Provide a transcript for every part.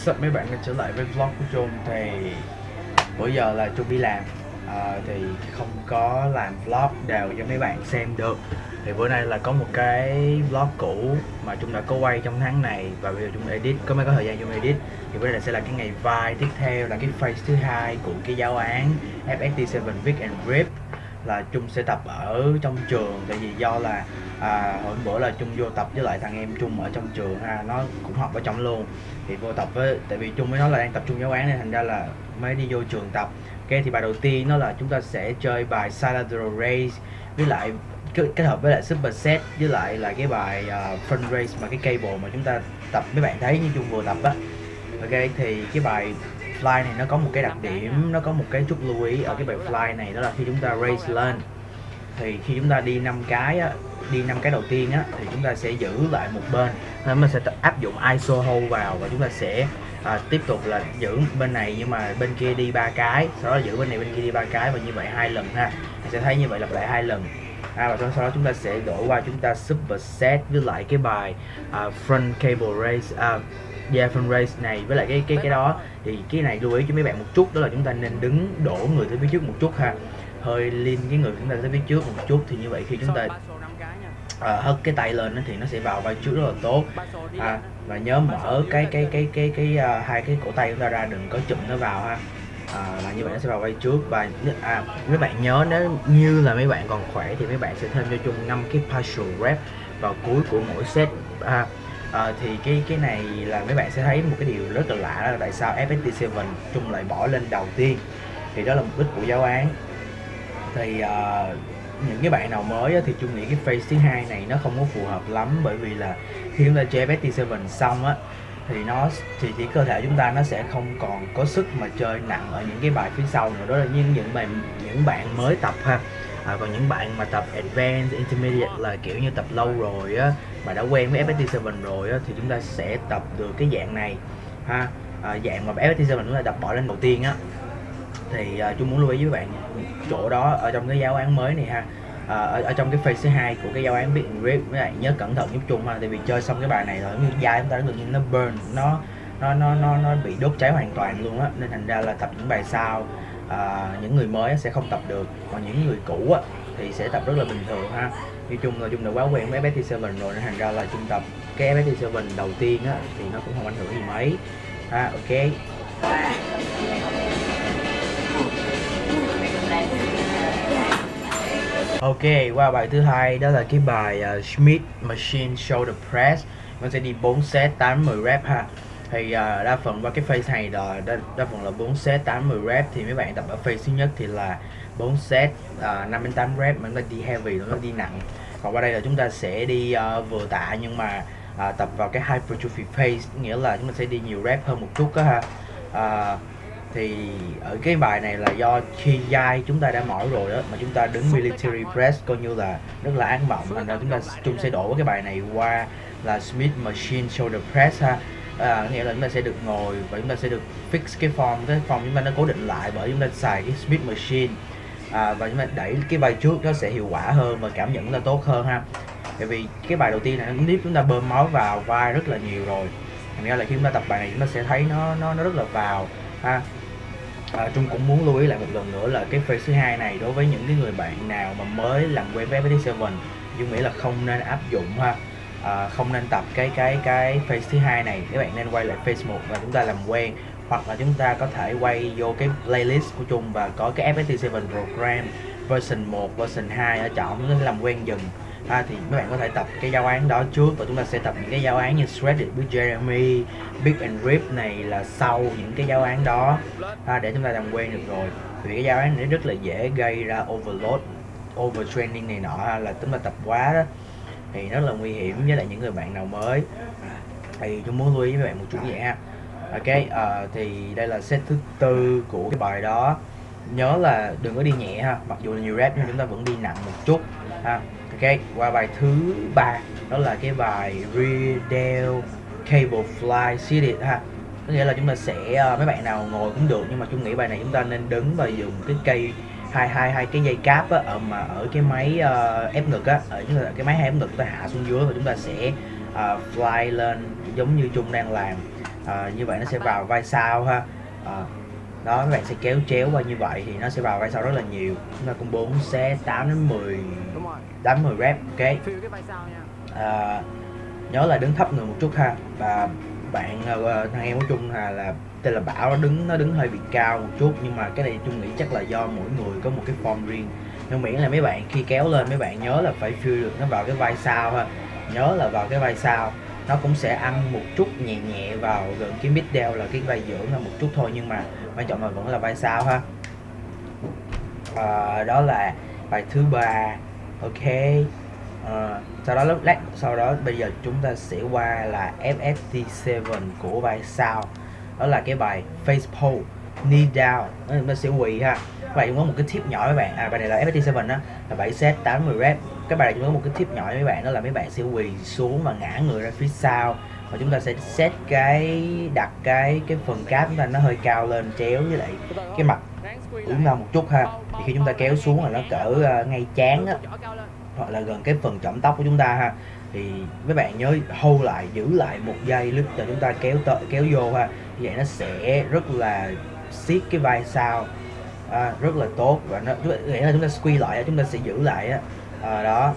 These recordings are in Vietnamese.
Yo, what's up mấy bạn quay trở lại với vlog của Trung Thì bữa giờ là Trung đi làm. À, Thì không có làm vlog đều cho mấy bạn xem được. Thì bữa nay là có một cái vlog cũ mà Trung đã có quay trong tháng này Và bây giờ Trung edit, có mấy có thời gian Trung edit. Thì bữa nay sẽ là cái ngày vai tiếp theo là cái phase thứ hai của cái giáo án FST7 Vic and Rip là Trung sẽ tập ở trong trường tại vì do là à, hôm bữa là Trung vô tập với lại thằng em Trung ở trong trường ha nó cũng học ở trong luôn. Thì vô tập với tại vì Trung với nó là đang tập trung giáo án nên thành ra là mới đi vô trường tập. Ok thì bài đầu tiên nó là chúng ta sẽ chơi bài Saladro Race với lại kết hợp với lại super set với lại là cái bài uh, front race mà cái cable mà chúng ta tập. Mấy bạn thấy như Trung vừa tập á. Ok thì cái bài fly này nó có một cái đặc điểm nó có một cái chút lưu ý ở cái bài fly này đó là khi chúng ta raise lên thì khi chúng ta đi năm cái á, đi năm cái đầu tiên á thì chúng ta sẽ giữ lại một bên. Nên mình sẽ áp dụng iso hold vào và chúng ta sẽ à, tiếp tục là giữ bên này nhưng mà bên kia đi ba cái sau đó giữ bên này bên kia đi ba cái và như vậy hai lần ha. Mình sẽ thấy như vậy lặp lại hai lần. À, và sau đó chúng ta sẽ đổi qua chúng ta super set với lại cái bài uh, front cable race uh, yeah front race này với lại cái cái cái đó. Thì cái này lưu ý cho mấy bạn một chút đó là chúng ta nên đứng đổ người tới phía trước một chút ha. Hơi liên cái người chúng ta tới phía trước một chút thì như vậy khi chúng ta à, hất cái tay lên thì nó sẽ vào vai trước rất là tốt. À, và nhớ mở cái cái cái cái cái, cái uh, hai cái cổ tay chúng ta ra đừng có chụm nó vào ha. À, là như vậy nó sẽ vào vai trước và à, mấy bạn nhớ nếu như là mấy bạn còn khỏe thì mấy bạn sẽ thêm cho chung 5 cái partial rep vào cuối của mỗi set. À, à, thì cái cái này là mấy bạn sẽ thấy một cái điều rất là lạ là tại sao FST7 chung lại bỏ lên đầu tiên. Thì đó là mục đích của giáo án. Thì uh, những cái bạn nào mới thì chung nghĩ cái phase thứ hai này nó không có phù hợp lắm bởi vì là khi chúng ta chơi FST7 xong á thì nó thì chỉ cơ thể chúng ta nó sẽ không còn có sức mà chơi nặng ở những cái bài phía sau nữa. Đó là những những bạn những bạn mới tập ha à, còn những bạn mà tập advanced intermediate là kiểu như tập lâu rồi á mà đã quen với FST7 rồi á thì chúng ta sẽ tập được cái dạng này ha. À, dạng mà FST7 chúng ta tập bỏ lên đầu tiên á. Thì à, chung muốn lưu ý với bạn chỗ đó ở trong cái giáo án mới này ha. À, ở, ở trong cái phase thứ hai của cái giáo án biết grip với bạn nhớ cẩn thận giúp chung ha tại vì chơi xong cái bài này rồi như da chúng ta nó tự nhiên nó burn nó nó nó nó nó bị đốt cháy hoàn toàn luôn á. Nên thành ra là tập những bài sau à, những người mới sẽ không tập được còn những người cũ á thì sẽ tập rất là bình thường ha. Nói chung là chung đã quá quen với FST7 rồi nên thành ra là trung tập cái FST7 đầu tiên á thì nó cũng không ảnh hưởng gì mấy. Ha ok. Ok, qua bài thứ hai đó là cái bài uh, Schmidt Machine Shoulder Press. Mình sẽ đi 4 set 8 10 rep ha. Thì uh, đa phần qua cái phase này là đa, đa phần là 4 set 8 10 rep. Thì mấy bạn tập ở phase thứ nhất thì là 4 set ờ, uh, 5 đến 8 rep mà nó đi heavy, nó đi nặng. Còn qua đây là chúng ta sẽ đi uh, vừa tạ nhưng mà uh, tập vào cái hypertrophy phase Nghĩa là chúng ta sẽ đi nhiều rep hơn một chút đó ha. Uh, thì ở cái bài này là do khi dai chúng ta đã mỏi rồi đó mà chúng ta đứng military press coi như là rất là ác mộng. Thành ra chúng ta chúng sẽ đổ cái bài này qua là Smith machine shoulder press ha à, nghĩa là chúng ta sẽ được ngồi và chúng ta sẽ được fix cái form cái form chúng ta nó cố định lại bởi chúng ta xài cái Smith machine. À, và chúng ta đẩy cái bài trước nó sẽ hiệu quả hơn và cảm nhận là tốt hơn ha. Tại vì cái bài đầu tiên này nó chúng ta bơm máu vào vai rất là nhiều rồi. Thành ra là khi chúng ta tập bài này chúng ta sẽ thấy nó nó nó rất là vào ha. À, Trung cũng muốn lưu ý lại một lần nữa là cái phase thứ hai này đối với những cái người bạn nào mà mới làm quen với FPT7 Dung nghĩ là không nên áp dụng ha à, không nên tập cái cái cái phase thứ hai này. Các bạn nên quay lại phase một và chúng ta làm quen. Hoặc là chúng ta có thể quay vô cái playlist của Trung và có cái FPT7 program version 1, version 2 ở trọng để làm quen dần. À, thì mấy bạn có thể tập cái giáo án đó trước và chúng ta sẽ tập những cái giáo án như Shredded with Jeremy, Big and Rip này là sau những cái giáo án đó. À, để chúng ta làm quen được rồi. Vì cái giáo án này rất là dễ gây ra overload overtraining này nọ là chúng ta tập quá đó thì rất là nguy hiểm với lại những người bạn nào mới. Thì chúng muốn lưu ý với bạn một chút vậy ha. Ok uh, thì đây là set thứ tư của cái bài đó. Nhớ là đừng có đi nhẹ ha mặc dù là nhiều rep nhưng chúng ta vẫn đi nặng một chút ha. Ok qua bài thứ ba đó là cái bài Riddle Cable Fly Seated ha. Có nghĩa là chúng ta sẽ uh, mấy bạn nào ngồi cũng được nhưng mà chúng nghĩ bài này chúng ta nên đứng và dùng cái cây hai hai hai cái dây cáp á, ở mà ở cái máy uh, ép ngực á ở cái máy ép ngực chúng ta hạ xuống dưới và chúng ta sẽ uh, fly lên giống như chung đang làm. Uh, như vậy nó sẽ vào vai sau ha. Uh, đó các bạn sẽ kéo chéo qua như vậy thì nó sẽ vào vai sau rất là nhiều. Chúng ta cũng 4 set 8 đến 10 8 10 rep ok? Uh, nhớ là đứng thấp người một chút ha. Và bạn uh, thằng em của chung là là tên là bảo nó đứng nó đứng hơi bị cao một chút nhưng mà cái này chung nghĩ chắc là do mỗi người có một cái form riêng. Nhưng miễn là mấy bạn khi kéo lên mấy bạn nhớ là phải feel được nó vào cái vai sau ha. Nhớ là vào cái vai sau. Nó cũng sẽ ăn một chút nhẹ nhẹ vào gần cái mid down là cái vai giữa là một chút thôi nhưng mà quan trọng là vẫn là vai sau ha. À, đó là bài thứ ba. Ok. À, sau đó lát sau đó bây giờ chúng ta sẽ qua là FFT7 của vai sau đó là cái bài face pole knee down. Nó sẽ quỳ ha. Vậy chúng có một cái tip nhỏ với bạn. À bài này là FFT7 đó là 7 set 80 rep. Bài này chúng có một cái tip nhỏ với mấy bạn đó là mấy bạn sẽ quỳ xuống và ngã người ra phía sau. Và chúng ta sẽ set cái đặt cái cái phần cáp chúng ta nó hơi cao lên chéo với lại cái mặt uống ra một chút ha. Thì khi chúng ta kéo xuống là nó cỡ uh, ngay chán á hoặc là gần cái phần chỏm tóc của chúng ta ha thì mấy bạn nhớ hold lại giữ lại một giây lúc cho chúng ta kéo tới kéo vô ha. Như vậy nó sẽ rất là siết cái vai sau à, rất là tốt. Và nó nghĩa là chúng ta squeeze lại chúng ta sẽ giữ lại á. À, đó.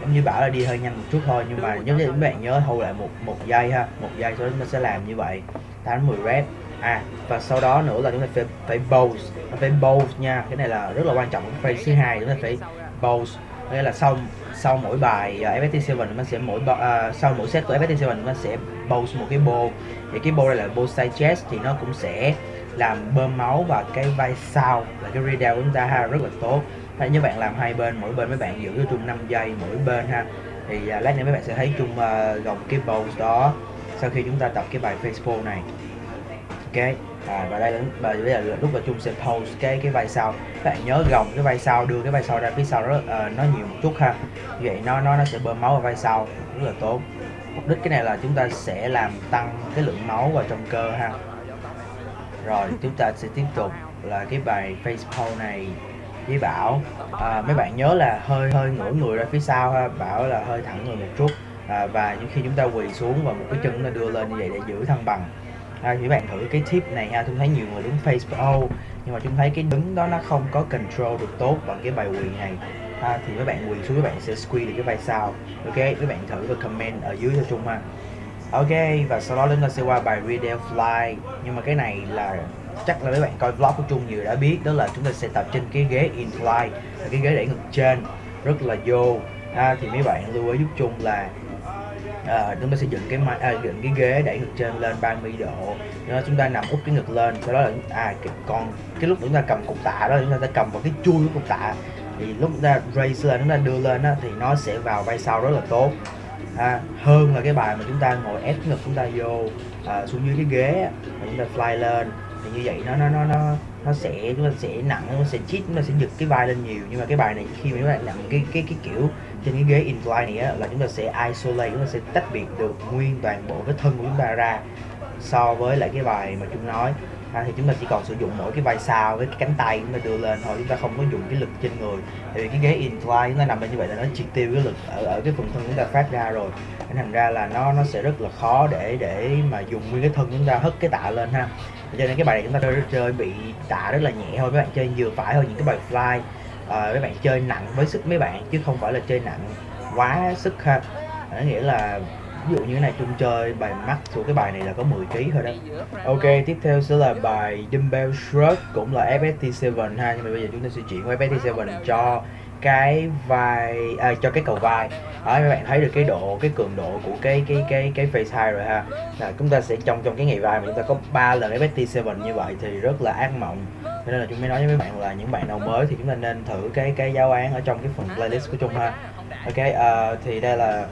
Giống như bảo là đi hơi nhanh một chút thôi nhưng mà giống như các bạn nhớ hold lại một một giây ha. Một giây sau đó chúng ta sẽ làm như vậy. 8 10 rep. À và sau đó nữa là chúng ta phải phải pose phải pose nha. Cái này là rất là quan trọng. Cái phrase thứ hai chúng ta phải pose nghĩa là sau sau mỗi bài à, uh, FST7 mình sẽ mỗi uh, sau mỗi set của FST7 mình sẽ pose một cái bô thì cái bô đây là bô side chest thì nó cũng sẽ làm bơm máu vào cái vai sau là cái rear của chúng ta ha rất là tốt. Thế như bạn làm hai bên mỗi bên mấy bạn giữ cho chung 5 giây mỗi bên ha. Thì uh, lát nữa mấy bạn sẽ thấy chung uh, gồng cái bowl đó sau khi chúng ta tập cái bài face này. Ok? À, và đây là và bây giờ lúc mà chung sẽ pose cái cái vai sau. Các bạn nhớ gồng cái vai sau đưa cái vai sau ra phía sau đó uh, nó nhiều một chút ha. Như vậy nó nó nó sẽ bơm máu vào vai sau rất là tốt. Mục đích cái này là chúng ta sẽ làm tăng cái lượng máu vào trong cơ ha. Rồi chúng ta sẽ tiếp tục là cái bài face pose này với bảo. À, mấy bạn nhớ là hơi hơi ngửa người ra phía sau ha. Bảo là hơi thẳng người một chút. À, và những khi chúng ta quỳ xuống và một cái chân nó đưa lên như vậy để giữ thăng bằng à, thì bạn thử cái tip này ha. Chúng thấy nhiều người đứng face oh, nhưng mà chúng thấy cái đứng đó nó không có control được tốt bằng cái bài quỳ này. Ha, thì các bạn quỳ xuống các bạn sẽ squeeze được cái vai sau. Ok các bạn thử và comment ở dưới cho chung ha. Ok và sau đó chúng ta sẽ qua bài video fly. Nhưng mà cái này là chắc là mấy bạn coi vlog của Trung nhiều đã biết đó là chúng ta sẽ tập trên cái ghế in fly là cái ghế đẩy ngực trên rất là vô. À, thì mấy bạn lưu ý giúp Trung là à, chúng ta sẽ dựng cái máy à, dựng cái ghế đẩy ngực trên lên 30 độ. Đó chúng ta nằm úp cái ngực lên sau đó là à cái, còn cái lúc chúng ta cầm cục tạ đó chúng ta sẽ cầm vào cái chui của cục tạ. Thì lúc chúng ta raise lên chúng ta đưa lên đó, thì nó sẽ vào vai sau rất là tốt. À, hơn là cái bài mà chúng ta ngồi ép ngực chúng ta vô à, xuống dưới cái ghế và chúng ta fly lên thì như vậy nó nó nó nó nó sẽ chúng ta sẽ nặng nó sẽ chít chúng ta sẽ giật cái vai lên nhiều. Nhưng mà cái bài này khi mà chúng ta nặng cái cái cái kiểu trên cái ghế incline này á, là chúng ta sẽ isolate chúng ta sẽ tách biệt được nguyên toàn bộ cái thân của chúng ta ra so với lại cái bài mà chúng nói à, thì chúng ta chỉ còn sử dụng mỗi cái vai sau với cái cánh tay chúng ta đưa lên thôi chúng ta không có dùng cái lực trên người. Tại vì cái ghế incline chúng ta nằm lên như vậy là nó triệt tiêu cái lực ở ở cái phần thân chúng ta phát ra rồi. Nên thành ra là nó nó sẽ rất là khó để để mà dùng nguyên cái thân chúng ta hất cái tạ lên ha. Cho nên cái bài này chúng ta chơi, chơi bị tạ rất là nhẹ thôi các bạn chơi vừa phải thôi những cái bài fly à, mấy bạn chơi nặng với sức mấy bạn chứ không phải là chơi nặng quá sức ha. Nghĩa là ví dụ như thế này chung chơi bài max của cái bài này là có 10 kg thôi đó. Ok tiếp theo sẽ là bài dumbbell shrug cũng là FST7 ha nhưng mà bây giờ chúng ta sẽ chuyển qua FST7 cho cái vai à, cho cái cầu vai. Đó các bạn thấy được cái độ cái cường độ của cái cái cái cái face high rồi ha. Là chúng ta sẽ trong trong cái ngày vai mà chúng ta có 3 lần FST7 như vậy thì rất là ác mộng. Cho nên là chúng mới nói với mấy bạn là những bạn nào mới thì chúng ta nên thử cái cái giáo án ở trong cái phần playlist của chúng ha. ok uh, thì đây là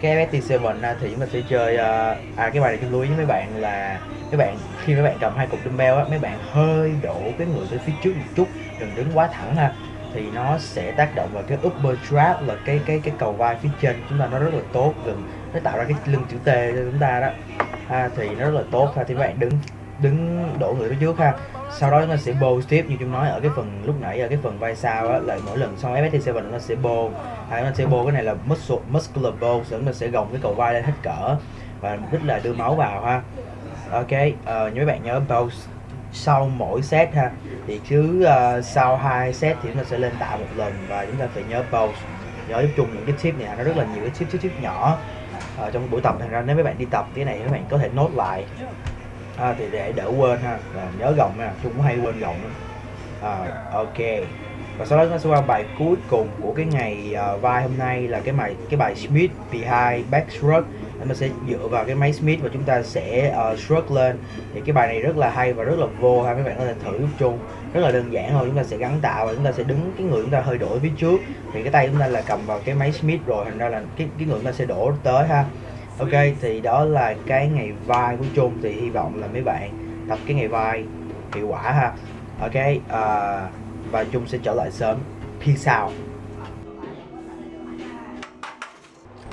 cái FST7 à, thì chúng ta sẽ chơi uh, à cái bài này tôi lưu ý với mấy bạn là các bạn khi mấy bạn cầm hai cục dumbbell á mấy bạn hơi đổ cái người tới phía trước một chút đừng đứng quá thẳng ha. Thì nó sẽ tác động vào cái upper trap là cái cái cái cầu vai phía trên chúng ta nó rất là tốt gần nó tạo ra cái lưng chữ T cho chúng ta đó. Ha, thì nó rất là tốt ha thì mấy bạn đứng đứng đổ người phía trước ha sau đó chúng ta sẽ bô tiếp như chúng nói ở cái phần lúc nãy ở cái phần vai sau á là mỗi lần xong FST7 ta sẽ bô hay nó sẽ bô cái này là muscle muscular bô chúng ta sẽ gồng cái cầu vai lên hết cỡ và mục đích là đưa máu vào ha. Ok uh, mấy bạn nhớ bô sau mỗi set ha thì cứ uh, sau hai set thì chúng ta sẽ lên tạ một lần và chúng ta phải nhớ bô nhớ giúp chung những cái tip này nó rất là nhiều cái tip tip tip nhỏ. Uh, trong buổi tập thành ra nếu mấy bạn đi tập cái này các bạn có thể nốt lại à, thì để đỡ quên ha. À, nhớ gồng nha chung cũng hay quên gồng lắm à, ok. Và sau đó chúng ta sẽ qua bài cuối cùng của cái ngày uh, vai hôm nay là cái bài cái bài Smith behind back shrug chúng ta sẽ dựa vào cái máy Smith và chúng ta sẽ uh, stroke lên. Thì cái bài này rất là hay và rất là vô ha. Mấy bạn có thể thử giúp chung rất là đơn giản thôi. Chúng ta sẽ gắn tạo và chúng ta sẽ đứng cái người chúng ta hơi đổi phía trước. Thì cái tay chúng ta là cầm vào cái máy Smith rồi. Thành ra là cái cái người chúng ta sẽ đổ tới ha ok thì đó là cái ngày vai của chung thì hy vọng là mấy bạn tập cái ngày vai hiệu quả ha. Ok uh, và chung sẽ trở lại sớm. Peace sau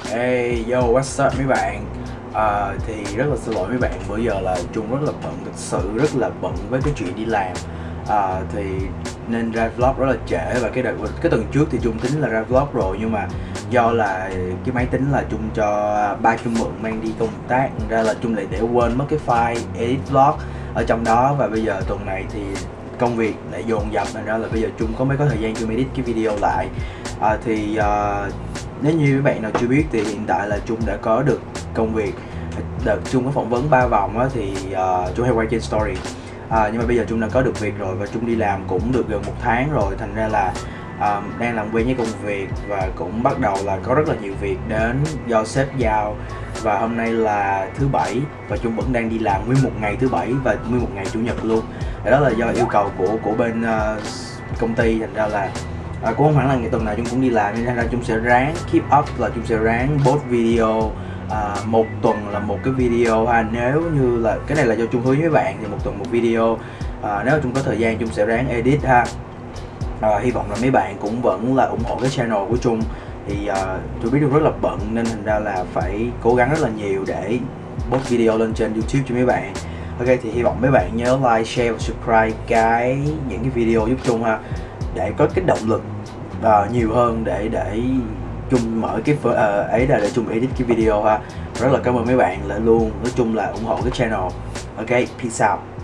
Hey yo what's up mấy bạn? À, thì rất là xin lỗi mấy bạn bữa giờ là chung rất là bận thực sự rất là bận với cái chuyện đi làm. À, thì nên ra vlog rất là trễ và cái đợt cái tuần trước thì chung tính là ra vlog rồi nhưng mà do là cái máy tính là chung cho ba chung mượn mang đi công tác ra là chung lại để quên mất cái file edit vlog ở trong đó. Và bây giờ tuần này thì công việc lại dồn dập thành ra là bây giờ chung có mới có thời gian chung edit cái video lại. À, thì à, nếu như các bạn nào chưa biết thì hiện tại là chung đã có được công việc đợt chung có phỏng vấn ba vòng á thì à, uh, chung hay quay trên story. À, nhưng mà bây giờ chung đã có được việc rồi và chung đi làm cũng được gần một tháng rồi thành ra là um, đang làm quen với công việc và cũng bắt đầu là có rất là nhiều việc đến do sếp giao. Và hôm nay là thứ bảy và chung vẫn đang đi làm nguyên một ngày thứ bảy và nguyên một ngày chủ nhật luôn. Đó là do yêu cầu của của bên uh, công ty. Thành ra là à, cũng không hẳn là ngày tuần nào chúng cũng đi làm nên ra chúng sẽ ráng keep up là chúng sẽ ráng post video à, một tuần là một cái video. Ha nếu như là cái này là do chung hứa với bạn thì một tuần một video. À, nếu chúng có thời gian chúng sẽ ráng edit ha à, hy vọng là mấy bạn cũng vẫn là ủng hộ cái channel của chung thì à, tôi biết trung rất là bận nên thành ra là phải cố gắng rất là nhiều để post video lên trên youtube cho mấy bạn. Ok thì hy vọng mấy bạn nhớ like share và subscribe cái những cái video giúp chung ha để có cái động lực uh, nhiều hơn để để chung mở cái uh, ấy là để chung edit cái video ha. Rất là cảm ơn mấy bạn lại luôn nói chung là ủng hộ cái channel. Ok peace out.